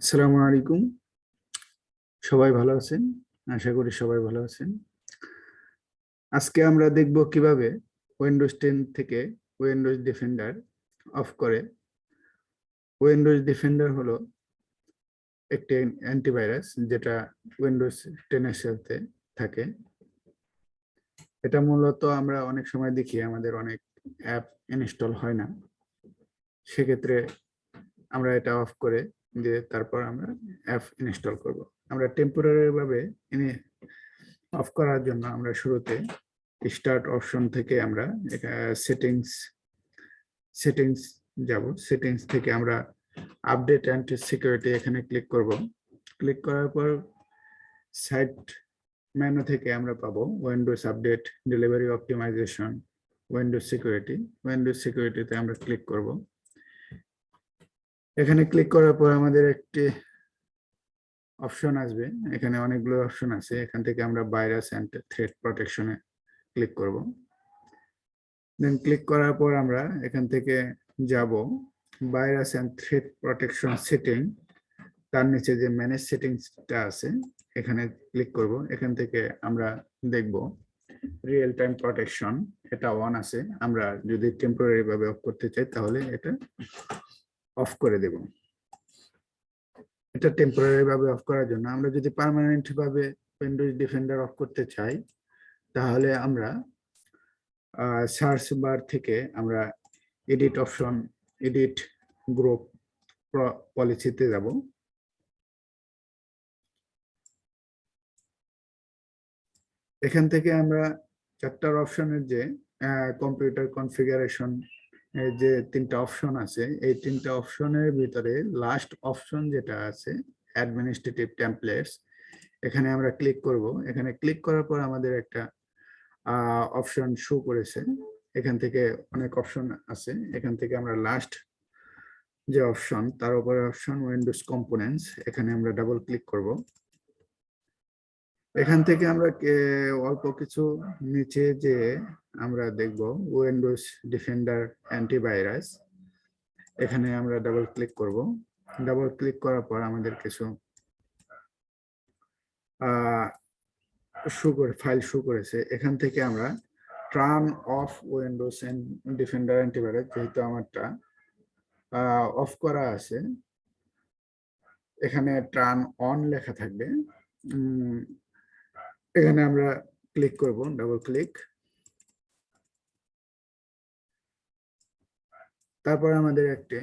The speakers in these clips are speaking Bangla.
আসসালামু আলাইকুম। সবাই ভালো আছেন? আশা করি সবাই ভালো আছেন। আজকে আমরা দেখব কীভাবে উইন্ডোজ টেন থেকে উইন্ডোজ ডিফেন্ডার অফ করে। উইন্ডোজ ডিফেন্ডার হলো একটি অ্যান্টিভাইরাস যেটা উইন্ডোজ টেনের সাথে থাকে। এটা মূলত আমরা অনেক সময় দেখি, আমাদের অনেক অ্যাপ ইনস্টল হয় না। সেক্ষেত্রে আমরা এটা অফ করে দিয়ে তারপর আমরা অ্যাপ ইনস্টল করব। আমরা টেম্পোরারি ভাবে ইনি অফ করার জন্য আমরা শুরুতে স্টার্ট অপশন থেকে আমরা সেটিংস সেটিংস যাব। সেটিংস থেকে আমরা আপডেট অ্যান্ড সিকিউরিটি এখানে ক্লিক করব। ক্লিক করার পর সাইট মেনু থেকে আমরা পাবো Windows update delivery optimization Windows security Windows সিকিউরিটিতে আমরা ক্লিক করব। এখানে ক্লিক করার পর আমাদের একটি অপশন আসবে। এখানে অনেকগুলো অপশন আছে। এখান থেকে আমরা ভাইরাস অ্যান্ড থ্রেড প্রোটেকশনে ক্লিক করব। দেন ক্লিক করার পর আমরা এখান থেকে যাব। Virus and threat protection setting তার নিচে যে ম্যানেজ সেটিংসটা আছে, এখানে ক্লিক করব। এখান থেকে আমরা দেখব রিয়েল টাইম প্রোটেকশন এটা অন আছে। আমরা যদি টেম্পোরারি ভাবে অফ করতে চাই, তাহলে এটা অফ করে দেব। এটা টেম্পোরারি ভাবে অফ করার জন্য। আমরা যদি পার্মানেন্ট ভাবে উইন্ডোজ ডিফেন্ডার অফ করতে চাই, তাহলে আমরা সার্চ বার থেকে আমরা এডিট অপশন এডিট গ্রুপ পলিসিতে যাব। এখান থেকে আমরা চারটার অপশনের যে কম্পিউটার কনফিগারেশন যে তিনটা অপশন আছে, এই তিনটা অপশনের ভিতরে লাস্ট অপশন যেটা আছে অ্যাডমিনিস্ট্রেটিভ টেমপ্লেটস এখানে আমরা ক্লিক করব। এখানে ক্লিক করার পর আমাদের একটা অপশন শো করেছে। এখান থেকে অনেক অপশন আছে। এখান থেকে আমরা লাস্ট যে অপশন তার উপরে অপশন উইন্ডোজ কম্পোনেন্টস এখানে আমরা ডাবল ক্লিক করব। এখান থেকে আমরা অল্প কিছু নিচে যে আমরা দেখব উইন্ডোজ ডিফেন্ডার অ্যান্টিভাইরাস এখানে আমরা ডাবল ক্লিক করব। ডাবল ক্লিক করার পর আমাদের কিছু শু করে ফাইল শু করেছে। এখান থেকে আমরা turn off Windows Defender antivirus যেহেতু আমারটা অফ করা আছে, এখানে টার্ন অন লেখা থাকবে। এখানে আমরা ক্লিক করব ডাবল ক্লিক তারপর আমাদের একটি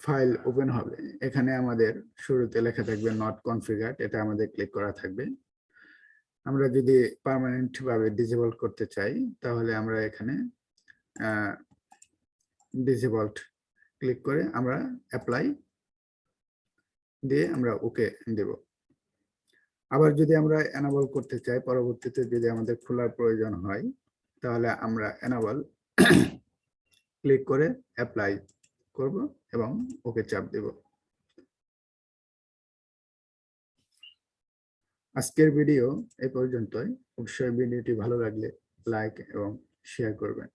ফাইল ওপেন হবে। এখানে আমাদের শুরুতে লেখা থাকবে নট কনফিগার এটা আমাদের ক্লিক করা থাকবে। আমরা যদি পার্মানেন্ট ভাবে ডিজেবল করতে চাই, তাহলে আমরা এখানে ডিজেবলড ক্লিক করে আমরা অ্যাপ্লাই দিয়ে আমরা ওকে দেব। আবার যদি আমরা এনাবল করতে চাই, পরবর্তীতে যদি আমাদের খোলার প্রয়োজন হয়, তাহলে আমরা এনাবল ক্লিক করে অ্যাপ্লাই করব এবং ওকে চাপ দেব। আজকের ভিডিও এ পর্যন্তই। অবশ্যই ভিডিওটি ভালো লাগলে লাইক এবং শেয়ার করবেন।